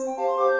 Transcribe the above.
Música